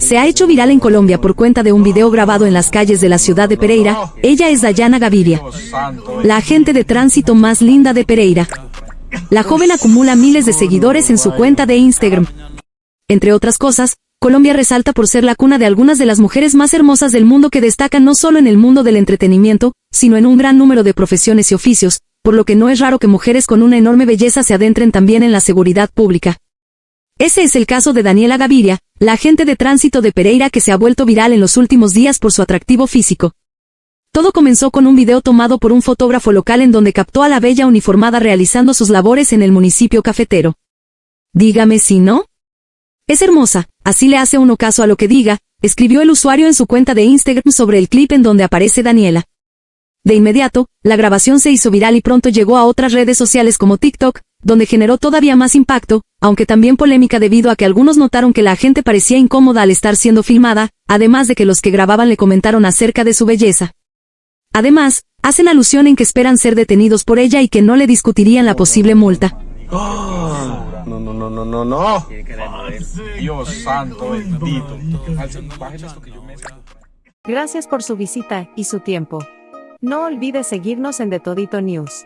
Se ha hecho viral en Colombia por cuenta de un video grabado en las calles de la ciudad de Pereira. Ella es Dayana Gaviria, la agente de tránsito más linda de Pereira. La joven acumula miles de seguidores en su cuenta de Instagram. Entre otras cosas, Colombia resalta por ser la cuna de algunas de las mujeres más hermosas del mundo que destacan no solo en el mundo del entretenimiento, sino en un gran número de profesiones y oficios, por lo que no es raro que mujeres con una enorme belleza se adentren también en la seguridad pública. Ese es el caso de Daniela Gaviria, la agente de tránsito de Pereira que se ha vuelto viral en los últimos días por su atractivo físico. Todo comenzó con un video tomado por un fotógrafo local en donde captó a la bella uniformada realizando sus labores en el municipio cafetero. Dígame si no. Es hermosa, así le hace uno caso a lo que diga, escribió el usuario en su cuenta de Instagram sobre el clip en donde aparece Daniela. De inmediato, la grabación se hizo viral y pronto llegó a otras redes sociales como TikTok, donde generó todavía más impacto, aunque también polémica debido a que algunos notaron que la gente parecía incómoda al estar siendo filmada, además de que los que grababan le comentaron acerca de su belleza. Además, hacen alusión en que esperan ser detenidos por ella y que no le discutirían la posible multa. no, no, no, no, no, no. Dios santo bendito. Gracias por su visita y su tiempo. No olvides seguirnos en The Todito News.